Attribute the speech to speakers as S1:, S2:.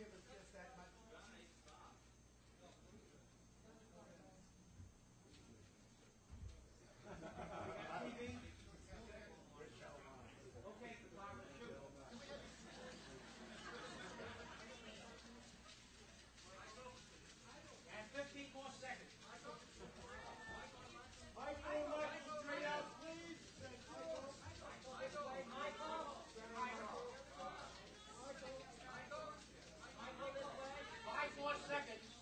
S1: give us just that much
S2: seconds.